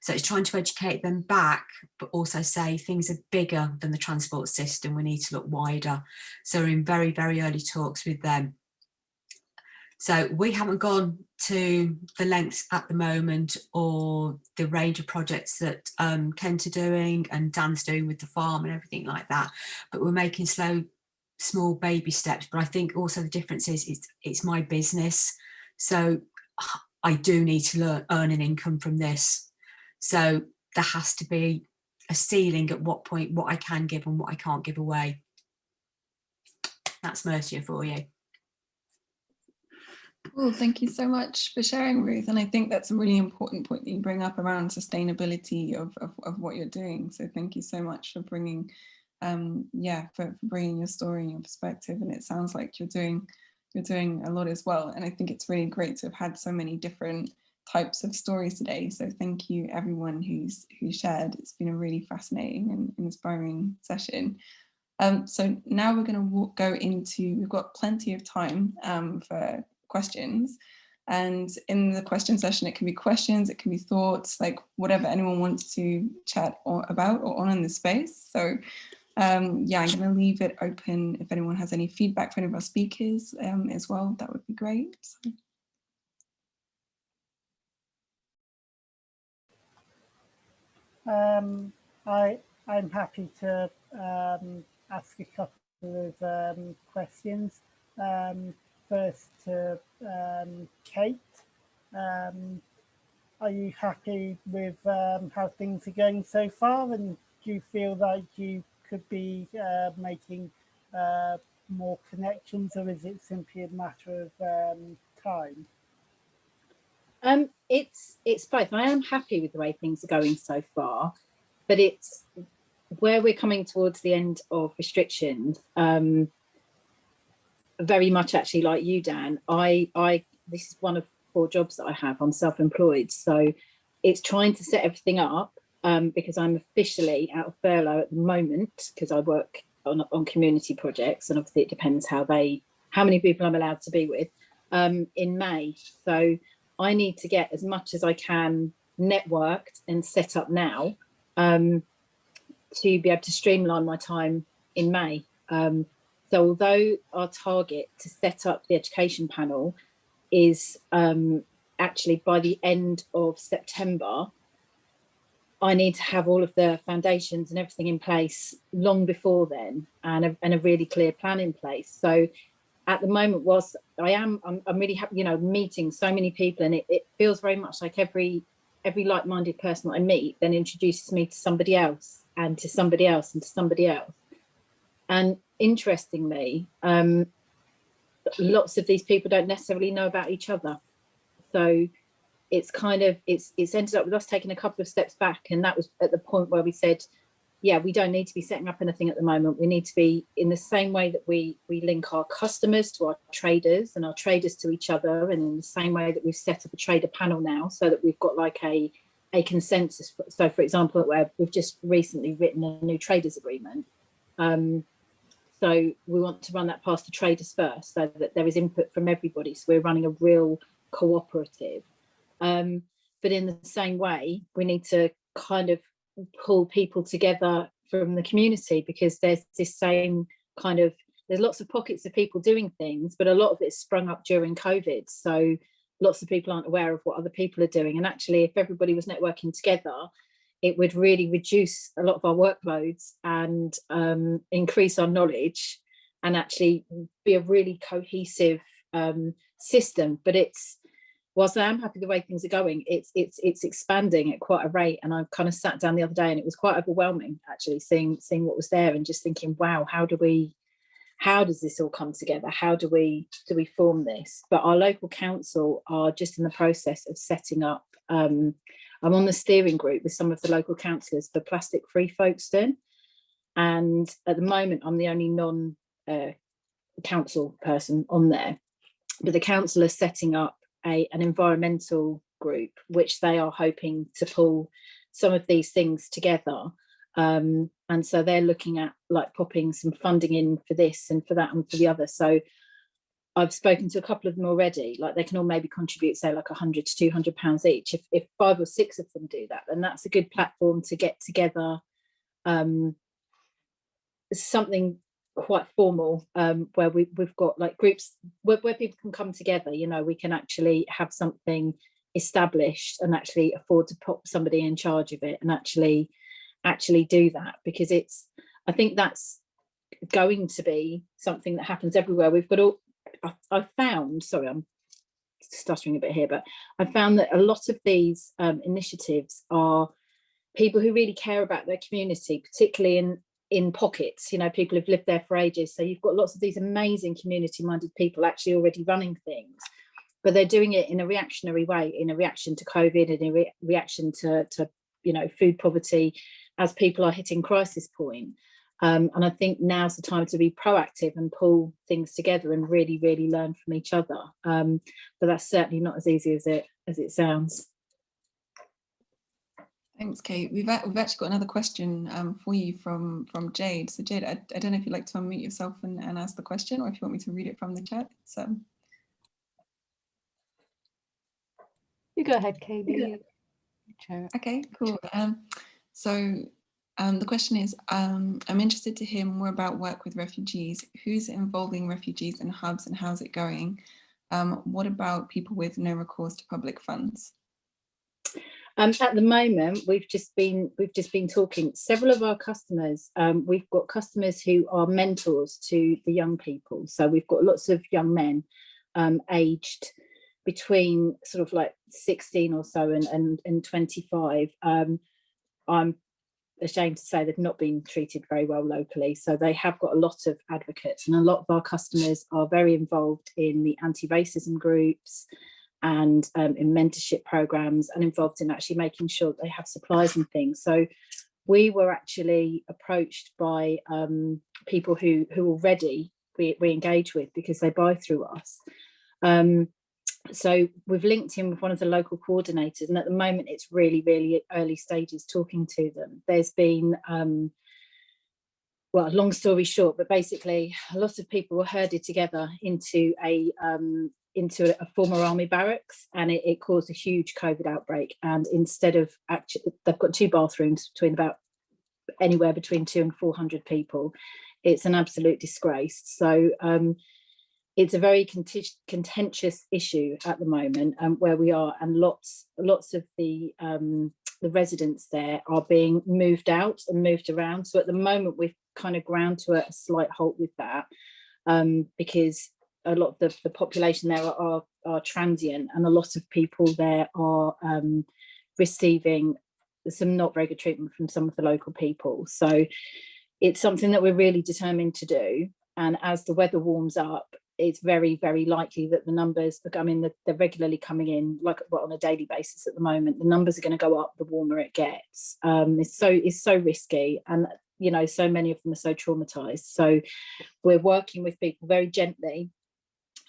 So it's trying to educate them back, but also say things are bigger than the transport system. We need to look wider. So we're in very, very early talks with them so we haven't gone to the lengths at the moment or the range of projects that um, Kent are doing and Dan's doing with the farm and everything like that. But we're making slow, small baby steps. But I think also the difference is it's, it's my business. So I do need to learn, earn an income from this. So there has to be a ceiling at what point what I can give and what I can't give away. That's Mercia for you. Well, thank you so much for sharing, Ruth. And I think that's a really important point that you bring up around sustainability of, of, of what you're doing. So thank you so much for bringing, um, yeah, for, for bringing your story and your perspective. And it sounds like you're doing, you're doing a lot as well. And I think it's really great to have had so many different types of stories today. So thank you everyone who's who shared. It's been a really fascinating and inspiring session. Um, so now we're going to go into, we've got plenty of time um, for questions. And in the question session, it can be questions, it can be thoughts, like whatever anyone wants to chat or about or on in the space. So um, yeah, I'm going to leave it open if anyone has any feedback for any of our speakers um, as well, that would be great. So. Um, I, I'm happy to um, ask a couple of um, questions. First to um, Kate. Um, are you happy with um, how things are going so far? And do you feel like you could be uh, making uh, more connections or is it simply a matter of um, time? Um, it's it's both. I am happy with the way things are going so far, but it's where we're coming towards the end of restrictions. Um, very much actually like you, Dan. I, I, this is one of four jobs that I have. I'm self-employed, so it's trying to set everything up um, because I'm officially out of furlough at the moment because I work on, on community projects, and obviously it depends how they, how many people I'm allowed to be with um, in May. So I need to get as much as I can networked and set up now um, to be able to streamline my time in May. Um, so although our target to set up the education panel is um, actually by the end of September, I need to have all of the foundations and everything in place long before then and a, and a really clear plan in place. So at the moment, whilst I am, I'm, I'm really happy, you know, meeting so many people and it, it feels very much like every every like-minded person that I meet then introduces me to somebody else and to somebody else and to somebody else. And interestingly, um, lots of these people don't necessarily know about each other. So it's kind of, it's, it's ended up with us taking a couple of steps back. And that was at the point where we said, yeah, we don't need to be setting up anything at the moment. We need to be in the same way that we, we link our customers to our traders and our traders to each other. And in the same way that we've set up a trader panel now so that we've got like a, a consensus. So for example, where we've just recently written a new traders agreement. Um, so we want to run that past the traders first so that there is input from everybody. So we're running a real cooperative. Um, but in the same way, we need to kind of pull people together from the community because there's this same kind of, there's lots of pockets of people doing things, but a lot of it's sprung up during COVID. So lots of people aren't aware of what other people are doing. And actually, if everybody was networking together, it would really reduce a lot of our workloads and um, increase our knowledge and actually be a really cohesive um, system. But it's, whilst I am happy the way things are going, it's it's it's expanding at quite a rate. And I kind of sat down the other day and it was quite overwhelming actually seeing seeing what was there and just thinking, wow, how do we how does this all come together? How do we do we form this? But our local council are just in the process of setting up um, I'm on the steering group with some of the local councillors for Plastic Free Folkestone. And at the moment, I'm the only non uh, council person on there. But the council is setting up a, an environmental group, which they are hoping to pull some of these things together. Um, and so they're looking at like popping some funding in for this and for that and for the other. So I've spoken to a couple of them already, like they can all maybe contribute, say like 100 to 200 pounds each. If, if five or six of them do that, then that's a good platform to get together um, something quite formal um, where we, we've got like groups where, where people can come together, you know, we can actually have something established and actually afford to put somebody in charge of it and actually actually do that because it's, I think that's going to be something that happens everywhere. We've got all, I, found, sorry, I'm stuttering a bit here, but I found that a lot of these um, initiatives are people who really care about their community, particularly in in pockets, you know, people who've lived there for ages. So you've got lots of these amazing community minded people actually already running things, but they're doing it in a reactionary way, in a reaction to COVID and a re reaction to, to, you know, food poverty as people are hitting crisis point. Um, and I think now's the time to be proactive and pull things together and really, really learn from each other. Um, but that's certainly not as easy as it as it sounds. Thanks, Kate. We've, we've actually got another question um, for you from, from Jade. So Jade, I, I, don't know if you'd like to unmute yourself and, and ask the question or if you want me to read it from the chat. So. You go ahead, Katie. Okay, cool. Um, so um, the question is, um, I'm interested to hear more about work with refugees. Who's involving refugees in hubs and how's it going? Um, what about people with no recourse to public funds? Um, at the moment, we've just been we've just been talking. Several of our customers, um, we've got customers who are mentors to the young people. So we've got lots of young men um, aged between sort of like 16 or so and and, and 25. I'm ashamed to say they've not been treated very well locally. So they have got a lot of advocates and a lot of our customers are very involved in the anti-racism groups and um, in mentorship programs and involved in actually making sure they have supplies and things. So we were actually approached by um, people who, who already we, we engage with because they buy through us. Um, so we've linked in with one of the local coordinators and at the moment it's really really early stages talking to them. There's been um, well long story short but basically a lot of people were herded together into a um, into a, former army barracks and it, it, caused a huge covid outbreak. And instead of actually they've got two bathrooms between about anywhere between two and 400 people. It's an absolute disgrace. So um, it's a very contentious issue at the moment um, where we are and lots lots of the um, the residents there are being moved out and moved around. So at the moment we've kind of ground to a, slight halt with that um, because a lot of the, the population there are, are, are transient and a lot of people there are um, receiving some not very good treatment from some of the local people. So it's something that we're really determined to do. And as the weather warms up it's very, very likely that the numbers, I mean, they're regularly coming in like well, on a daily basis at the moment. The numbers are going to go up the warmer it gets. Um, it's so it's so risky, and you know, so many of them are so traumatized. So we're working with people very gently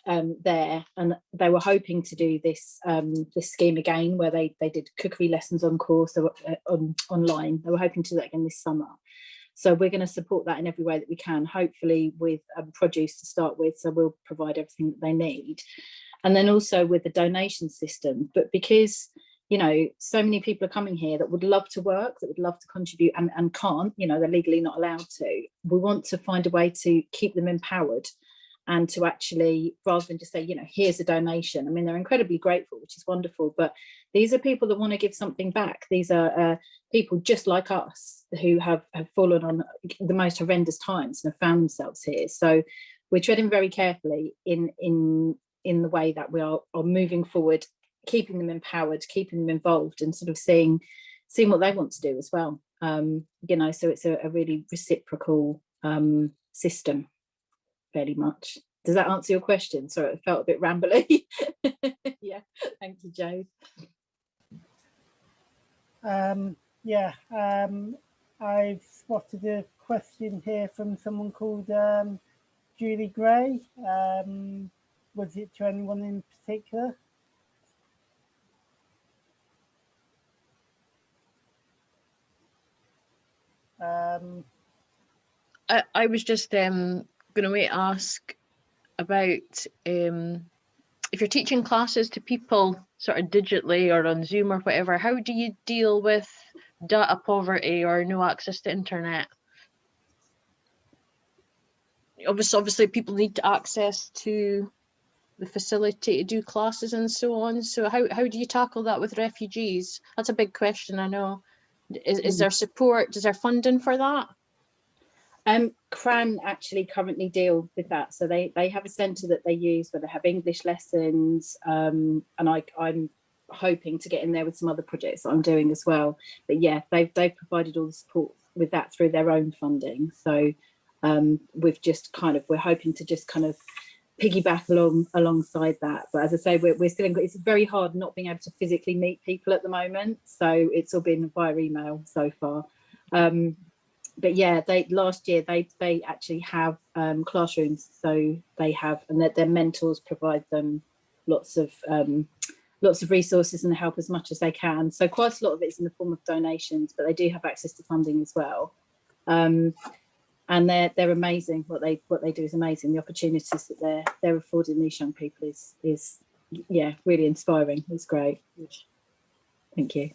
um, there, and they were hoping to do this um, this scheme again, where they they did cookery lessons on course or, uh, on online. They were hoping to do that again this summer. So we're going to support that in every way that we can, hopefully with um, produce to start with. So we'll provide everything that they need. And then also with the donation system. But because, you know, so many people are coming here that would love to work, that would love to contribute and, and can't, you know, they're legally not allowed to. We want to find a way to keep them empowered and to actually, rather than just say, you know, here's a donation. I mean, they're incredibly grateful, which is wonderful, but these are people that want to give something back. These are uh, people just like us who have, have fallen on the most horrendous times and have found themselves here. So we're treading very carefully in, in, in the way that we are, are moving forward, keeping them empowered, keeping them involved and sort of seeing, seeing what they want to do as well. Um, you know, so it's a, a really reciprocal um, system fairly much. Does that answer your question? Sorry, it felt a bit rambly. yeah, thank you, Joe. Um, yeah, um, I've spotted a question here from someone called um, Julie Gray. Um, was it to anyone in particular? Um, I, I was just um, going to ask about um, if you're teaching classes to people sort of digitally or on Zoom or whatever, how do you deal with data poverty or no access to internet? Obviously, obviously people need access to the facility to do classes and so on. So how, how do you tackle that with refugees? That's a big question, I know. Is, is there support, is there funding for that? Um, KRAN actually currently deal with that. So they, they have a centre that they use where they have English lessons um, and I, I'm hoping to get in there with some other projects that I'm doing as well. But yeah, they've, they've provided all the support with that through their own funding. So um, we've just kind of, we're hoping to just kind of piggyback along alongside that. But as I say, we're, we're still, in, it's very hard not being able to physically meet people at the moment. So it's all been via email so far. Um, but yeah, they last year they they actually have um, classrooms, so they have and that their mentors provide them lots of um, lots of resources and help as much as they can. So quite a lot of it's in the form of donations, but they do have access to funding as well. Um, and they're they're amazing. What they what they do is amazing. The opportunities that they're they're affording these young people is is yeah really inspiring. It's great. Thank you.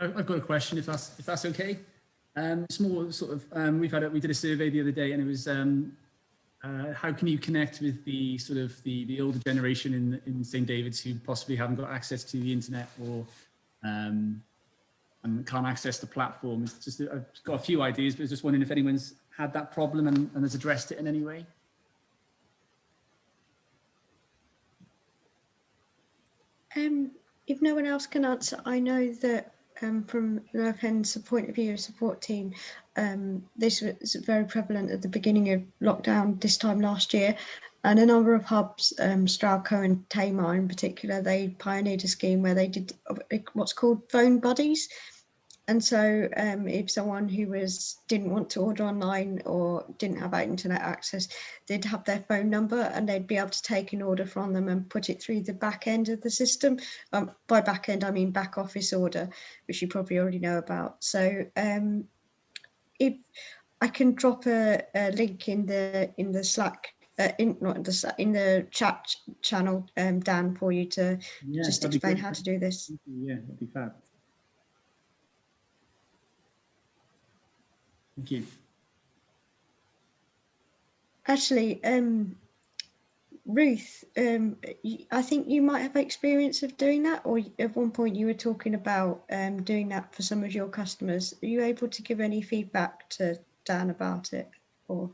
I've got a question if that's if that's okay. Um, it's more sort of um, we've had a, we did a survey the other day and it was um, uh, how can you connect with the sort of the the older generation in in St David's who possibly haven't got access to the internet or um, and can't access the platform. It's just I've got a few ideas, but I was just wondering if anyone's had that problem and, and has addressed it in any way. Um, if no one else can answer, I know that um, from Lurken's point of view, support team, um, this was very prevalent at the beginning of lockdown this time last year. And a number of hubs, um, Stralco and Tamar in particular, they pioneered a scheme where they did what's called phone buddies, and so um, if someone who was didn't want to order online or didn't have internet access, they'd have their phone number and they'd be able to take an order from them and put it through the back end of the system. Um, by back end, I mean back office order, which you probably already know about. So um, if I can drop a, a, link in the in the Slack, uh, in not in the in the chat channel, um, Dan, for you to yeah, just explain how to do this. Yeah, that'd be fab. Thank you. Actually, um, Ruth, um, I think you might have experience of doing that, or at one point you were talking about um, doing that for some of your customers. Are you able to give any feedback to Dan about it? Or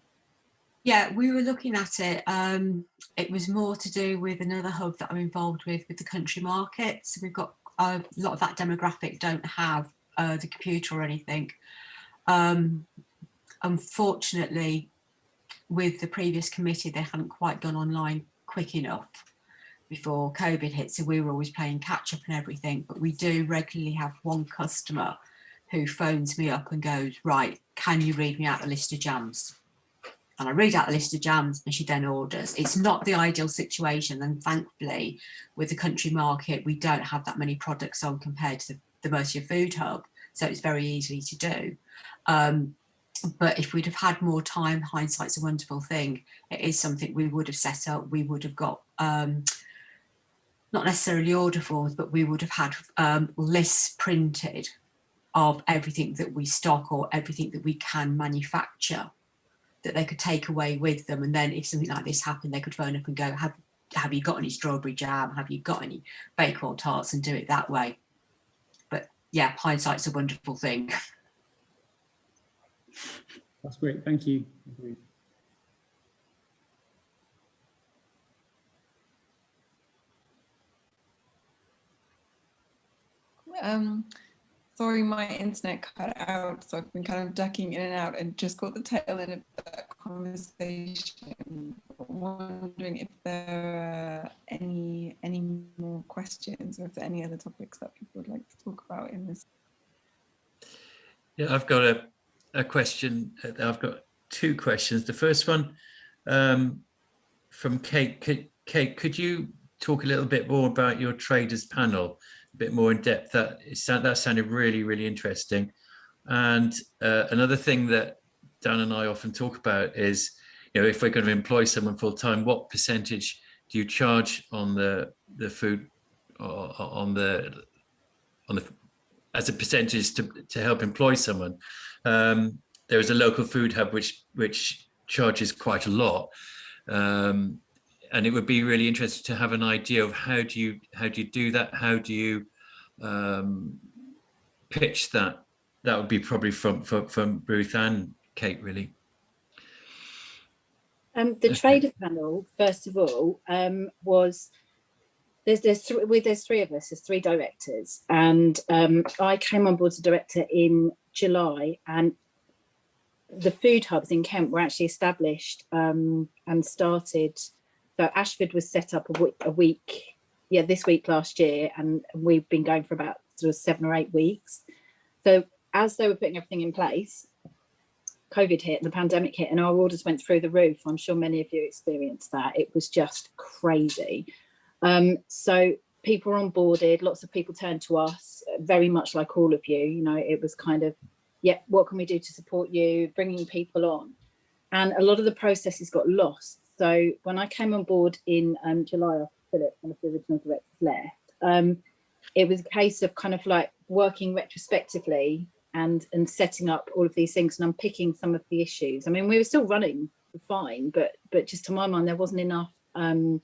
yeah, we were looking at it. Um, it was more to do with another hub that I'm involved with, with the country market. So we've got a lot of that demographic don't have uh, the computer or anything. Um, unfortunately, with the previous committee, they hadn't quite gone online quick enough before COVID hit. So we were always playing catch up and everything. But we do regularly have one customer who phones me up and goes, right, can you read me out the list of jams? and I read out the list of jams and she then orders. It's not the ideal situation and thankfully with the country market we don't have that many products on compared to the, the Mercia Food Hub so it's very easy to do. Um, but if we'd have had more time, hindsight's a wonderful thing. It is something we would have set up, we would have got um, not necessarily order forms, but we would have had um, lists printed of everything that we stock or everything that we can manufacture that they could take away with them. And then if something like this happened, they could phone up and go, have, have you got any strawberry jam? Have you got any Bakewell tarts and do it that way? But yeah, hindsight's a wonderful thing. That's great. Thank you. Um, sorry, my internet cut out, so I've been kind of ducking in and out and just caught the tail end of that conversation. Wondering if there are any any more questions or if there are any other topics that people would like to talk about in this. Yeah, I've got a, a question. I've got two questions. The first one um, from Kate. Kate, Kate, could you talk a little bit more about your traders panel? a bit more in depth. That that sounded really, really interesting. And uh, another thing that Dan and I often talk about is, you know, if we're going to employ someone full time, what percentage do you charge on the the food or on the on the as a percentage to to help employ someone? Um, there is a local food hub which which charges quite a lot. Um, and it would be really interesting to have an idea of how do you how do you do that? How do you um, pitch that? That would be probably from from, from ruth and kate really. Um, the trader panel first of all um, was there's there's three there's three of us there's three directors. And um, i came on board as a director in july and the food hubs in kent were actually established um, and started so Ashford was set up a week, a week, yeah, this week last year, and we've been going for about sort of seven or eight weeks. So as they were putting everything in place, COVID hit and the pandemic hit and our orders went through the roof. I'm sure many of you experienced that. It was just crazy. Um, so people were onboarded, lots of people turned to us, very much like all of you, you know, it was kind of, yeah, what can we do to support you, bringing people on. And a lot of the processes got lost so when I came on board in um, July Philip, one of the original directors left, um, it was a case of kind of like working retrospectively and and setting up all of these things and unpicking some of the issues. I mean, we were still running fine, but but just to my mind, there wasn't enough um,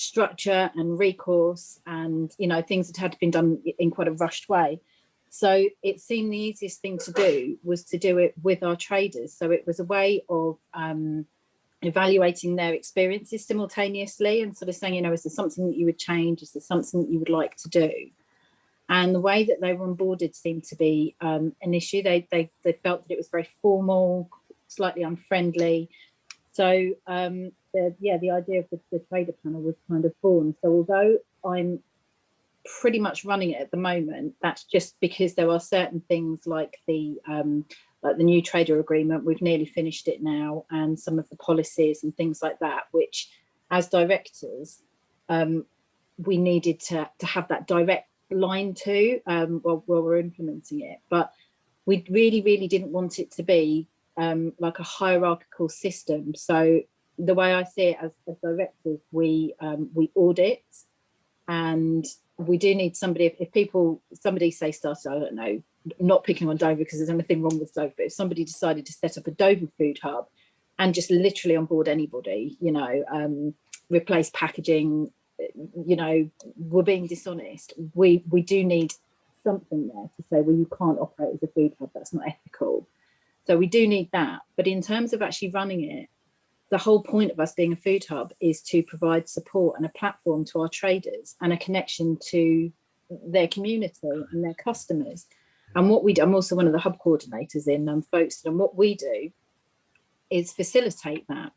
structure and recourse and you know things that had been done in quite a rushed way. So it seemed the easiest thing to do was to do it with our traders. So it was a way of um, evaluating their experiences simultaneously and sort of saying, you know, is there something that you would change? Is there something that you would like to do? And the way that they were onboarded seemed to be um, an issue. They, they, they felt that it was very formal, slightly unfriendly. So um, the, yeah, the idea of the, the trader panel was kind of born. So although I'm pretty much running it at the moment, that's just because there are certain things like the um, like the new trader agreement, we've nearly finished it now, and some of the policies and things like that, which as directors, um, we needed to, to have that direct line to um, while, while we're implementing it. But we really, really didn't want it to be um, like a hierarchical system. So the way I see it as, as directors, we um, we audit and we do need somebody, if, if people, somebody say started, I don't know, not picking on Dover because there's anything wrong with Dover, but if somebody decided to set up a Dover food hub and just literally on board anybody, you know, um, replace packaging, you know, we're being dishonest. We we do need something there to say, well, you can't operate as a food hub, that's not ethical. So we do need that. But in terms of actually running it, the whole point of us being a food hub is to provide support and a platform to our traders and a connection to their community and their customers. And what we do, I'm also one of the hub coordinators in um, Folkestone, and what we do is facilitate that.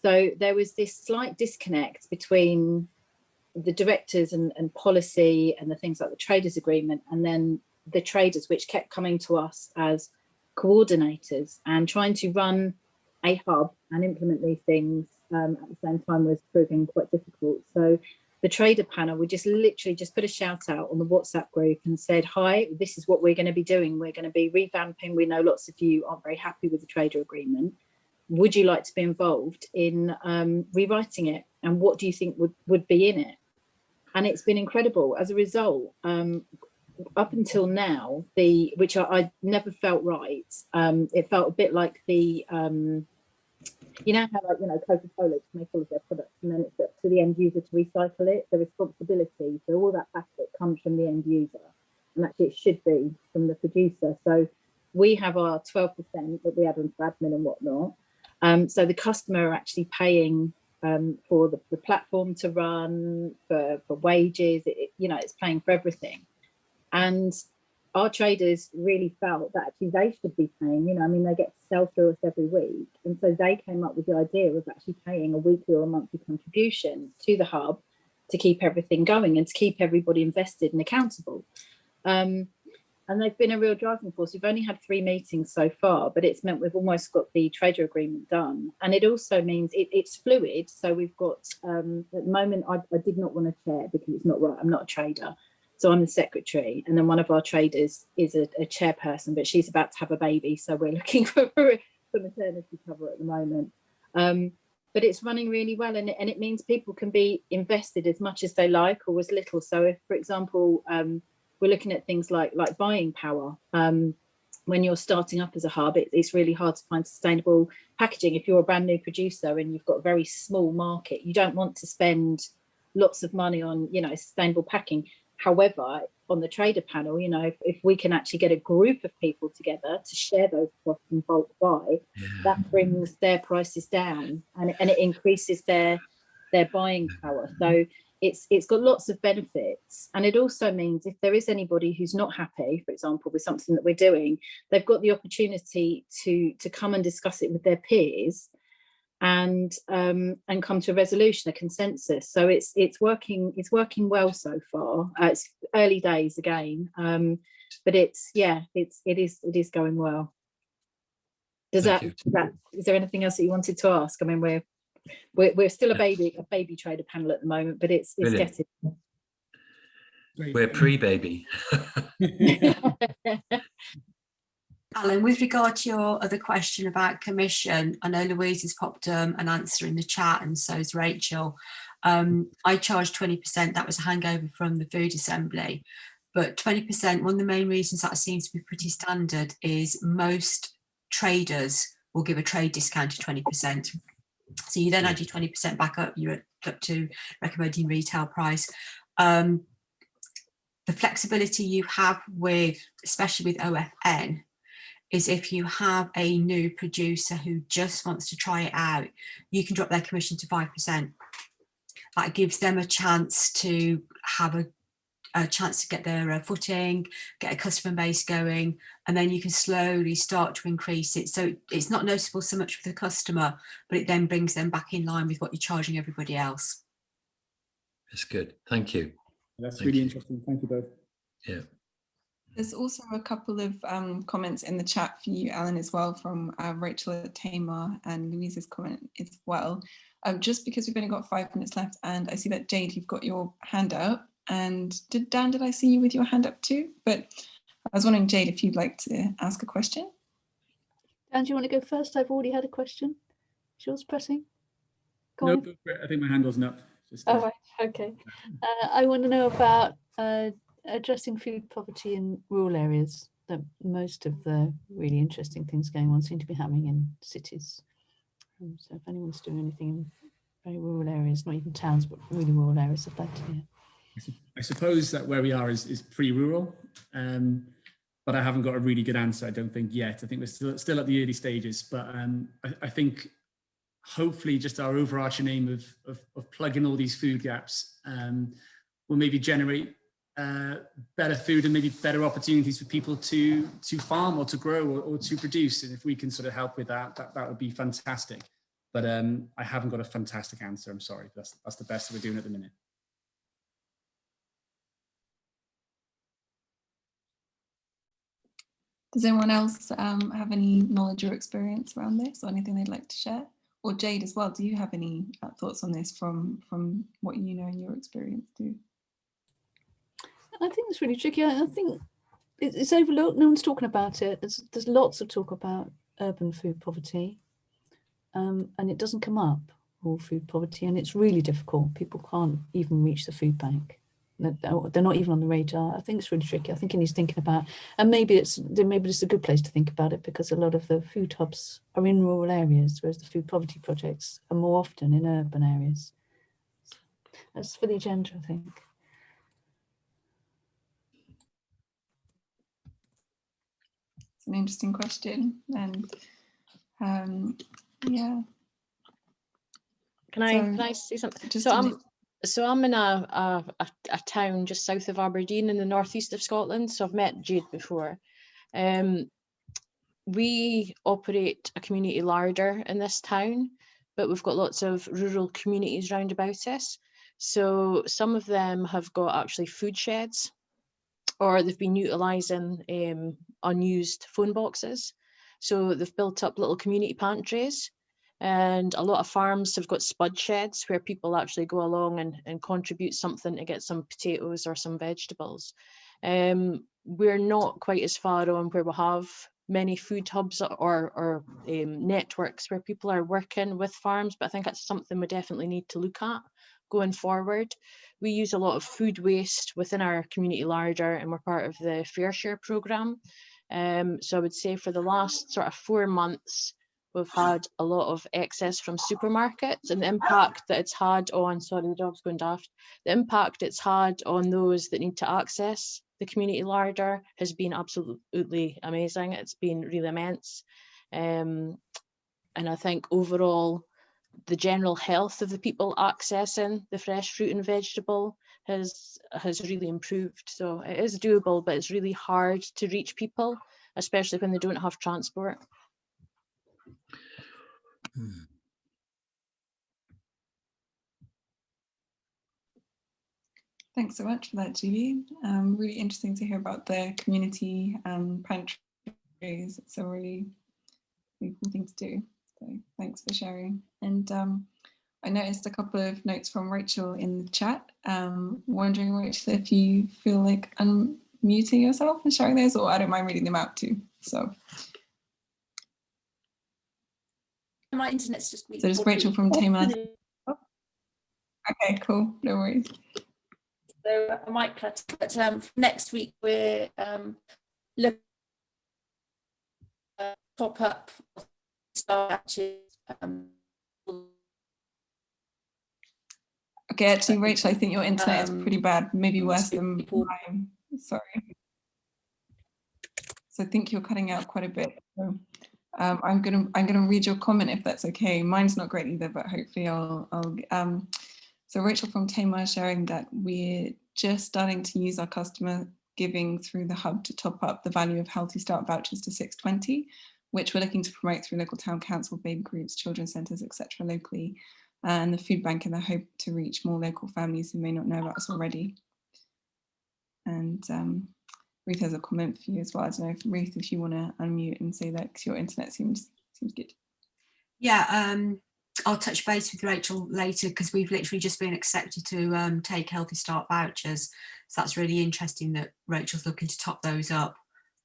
So there was this slight disconnect between the directors and, and policy and the things like the traders agreement and then the traders which kept coming to us as coordinators and trying to run a hub and implement these things um, at the same time was proving quite difficult. So the trader panel, we just literally just put a shout out on the WhatsApp group and said, hi, this is what we're going to be doing. We're going to be revamping. We know lots of you aren't very happy with the trader agreement. Would you like to be involved in um, rewriting it? And what do you think would, would be in it? And it's been incredible. As a result, um, up until now, the which I, I never felt right. Um, it felt a bit like the um, you know how like you know Coca-Cola to make all of their products and then it's up to the end user to recycle it. The responsibility for all that plastic comes from the end user, and actually it should be from the producer. So we have our 12% that we add on admin and whatnot. Um, so the customer are actually paying um, for the, the, platform to run, for, for wages, it, you know, it's paying for everything. And our traders really felt that actually they should be paying, you know, I mean, they get to sell through us every week. And so they came up with the idea of actually paying a weekly or a monthly contribution to the hub to keep everything going and to keep everybody invested and accountable. Um, and they've been a real driving force. We've only had three meetings so far, but it's meant we've almost got the trader agreement done. And it also means it, it's fluid. So we've got, um, at the moment, I, I did not want to chair because it's not right. I'm not a trader. So I'm the secretary, and then one of our traders is a, a chairperson, but she's about to have a baby, so we're looking for, for maternity cover at the moment. Um, but it's running really well, and it, and it means people can be invested as much as they like or as little. So if, for example, um, we're looking at things like like buying power. Um, when you're starting up as a hub, it, it's really hard to find sustainable packaging. If you're a brand new producer and you've got a very small market, you don't want to spend lots of money on you know sustainable packing However, on the trader panel, you know, if, if, we can actually get a group of people together to share those costs and bulk buy, yeah. that brings their prices down and, and it increases their their buying power. So mm-hmm. it's it's got lots of benefits. And it also means if there is anybody who's not happy, for example, with something that we're doing, they've got the opportunity to to come and discuss it with their peers and um, and come to a resolution, a consensus. So it's it's working it's working well so far. Uh, it's early days again, um, but it's yeah it's it is it is going well. Does that, that is there anything else that you wanted to ask? I mean we're we're, we're still a baby a baby trader panel at the moment, but it's it's Brilliant. getting. We're pre-baby. Alan, with regard to your other question about commission, I know Louise has popped um, an answer in the chat and so has Rachel. Um, I charged 20%, that was a hangover from the food assembly. But 20%, one of the main reasons that seems to be pretty standard is most traders will give a trade discount of 20%. So you then add your 20% back up, you're up to recommending retail price. Um, the flexibility you have with, especially with OFN, is if you have a new producer who just wants to try it out, you can drop their commission to 5%. That gives them a chance to have a, a chance to get their uh, footing, get a customer base going, and then you can slowly start to increase it. So it's not noticeable so much for the customer, but it then brings them back in line with what you're charging everybody else. That's good. Thank you. That's Thank really you. interesting. Thank you both. Yeah. There's also a couple of um, comments in the chat for you, Alan, as well, from uh, Rachel at Tamar and Louise's comment as well. Um, just because we've only got five minutes left, and I see that Jade, you've got your hand up. And did Dan, did I see you with your hand up too? But I was wondering, Jade, if you'd like to ask a question. Dan, do you want to go first? I've already had a question. Is yours pressing? Go nope, I think my hand wasn't up. Just, uh... Oh, right. Okay. Uh, I want to know about uh, addressing food poverty in rural areas, that most of the really interesting things going on seem to be happening in cities. Um, so if anyone's doing anything in very rural areas, not even towns, but really rural areas, I'd like to hear. I suppose that where we are is, is pretty rural, um, but I haven't got a really good answer, I don't think yet. I think we're still, still at the early stages, but um, I, I, think hopefully just our overarching aim of, of, of plugging all these food gaps um, will maybe generate uh, better food and maybe better opportunities for people to to farm or to grow or, or, to produce. And if we can sort of help with that, that, that would be fantastic. But um, I haven't got a fantastic answer. I'm sorry. That's, that's the best that we're doing at the minute. Does anyone else um, have any knowledge or experience around this or anything they'd like to share? Or Jade as well, do you have any uh, thoughts on this from, from what you know and your experience too? I think it's really tricky. I think it- it's overlooked. No one's talking about it. There's there's lots of talk about urban food poverty, um, and it doesn't come up. Rural food poverty, and it's really difficult. People can't even reach the food bank. They're not even on the radar. I think it's really tricky. I think he needs thinking about, and maybe it's maybe it's a good place to think about it because a lot of the food hubs are in rural areas, whereas the food poverty projects are more often in urban areas. That's for the agenda, I think. An interesting question and um, yeah. Can I, So, can I say something? So I'm, so I'm in a, a, a, a town just south of Aberdeen in the northeast of Scotland. So I've met Jade before. Um, we operate a community larder in this town, but we've got lots of rural communities round about us. So some of them have got actually food sheds or they've been utilising um, unused phone boxes. So they've built up little community pantries and a lot of farms have got spud sheds where people actually go along and, and contribute something to get some potatoes or some vegetables. Um, we're not quite as far on where we have many food hubs or, or um, networks where people are working with farms, but I think that's something we definitely need to look at going forward. We use a lot of food waste within our community larder and we're part of the FareShare programme. Um, so I would say for the last sort of four months, we've had a lot of excess from supermarkets and the impact that it's had on, sorry, the dog's going daft, the impact it's had on those that need to access the community larder has been absolutely amazing. It's been really immense. Um, and I think overall, the general health of the people accessing the fresh fruit and vegetable has has really improved. So it is doable, but it's really hard to reach people, especially when they don't have transport. Hmm. Thanks so much for that, Julie. Um, really interesting to hear about the community um, pantries. It's a really, really cool thing to do. So thanks for sharing. And um, I noticed a couple of notes from Rachel in the chat. Um, wondering, Rachel, if you feel like unmuting yourself and sharing those, or I don't mind reading them out too. So, My internet's just so just Rachel from Tamar. Okay, cool. No worries. So I might cut, but um, next week we're um, look uh, top up batches. Um, Okay, actually, Rachel, I think your internet is pretty Um, bad, maybe worse than people- mine. Sorry. So I think you're cutting out quite a bit. So um, I'm gonna I'm gonna read your comment if that's okay. Mine's not great either, but hopefully I'll I'll. Um, so Rachel from Tamar sharing that we're just starting to use our customer giving through the hub to top up the value of Healthy Start vouchers to 620, which we're looking to promote through local town council, baby groups, children's centres, etc. locally and the food bank in the hope to reach more local families who may not know about us already. And um, Ruth has a comment for you as well. I don't know if Ruth, if you want to unmute and say that because your internet seems seems good. Yeah, um, I'll touch base with Rachel later because we've literally just been accepted to um, take Healthy Start vouchers. So that's really interesting that Rachel's looking to top those up.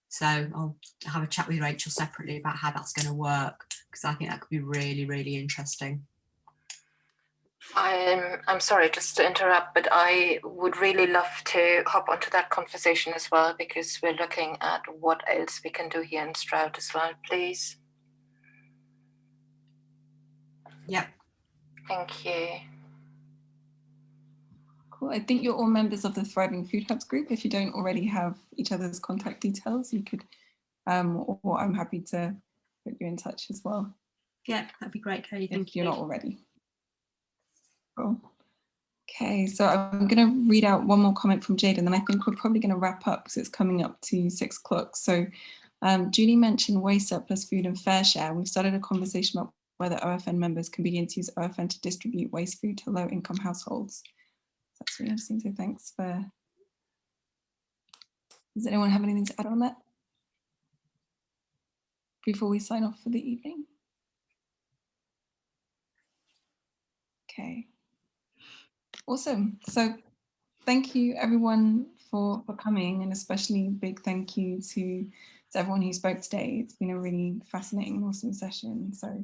So I'll have a chat with Rachel separately about how that's going to work because I think that could be really, really interesting. I'm I'm sorry just to interrupt, but I would really love to hop onto that conversation as well because we're looking at what else we can do here in Stroud as well, please. Yep. Thank you. Cool. I think you're all members of the Thriving Food Hubs group. If you don't already have each other's contact details, you could, um, or I'm happy to put you in touch as well Yeah, that'd be great, Katie. Thank if you're not already. Cool. Okay, so I'm going to read out one more comment from Jade, and then I think we're probably going to wrap up because it's coming up to six o'clock. So um, Julie mentioned waste surplus food and FareShare. We've started a conversation about whether OFN members can begin to use OFN to distribute waste food to low income households. That's really interesting, so thanks for. Does anyone have anything to add on that? before we sign off for the evening? Okay. Awesome. So thank you everyone for, for coming and especially big thank you to, to everyone who spoke today. It's been a really fascinating awesome session. So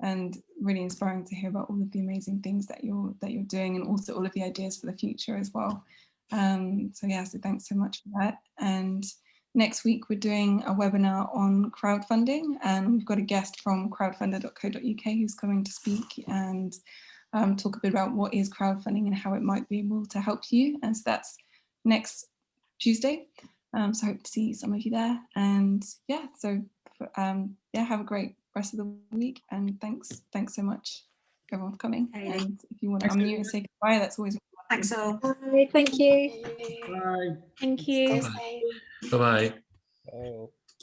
and really inspiring to hear about all of the amazing things that you're that you're doing and also all of the ideas for the future as well. Um, so yeah, so thanks so much for that. And next week we're doing a webinar on crowdfunding and we've got a guest from crowdfunder.co.uk who's coming to speak and um, talk a bit about what is crowdfunding and how it might be able to help you. And so that's next Tuesday. Um, so hope to see some of you there. And yeah, so um, yeah, have a great rest of the week. And thanks, thanks so much everyone for coming. Hey. And if you want to unmute and say goodbye, that's always Thanks all. Bye, thank you. Bye. Thank you. Stay safe. Bye-bye. Oh.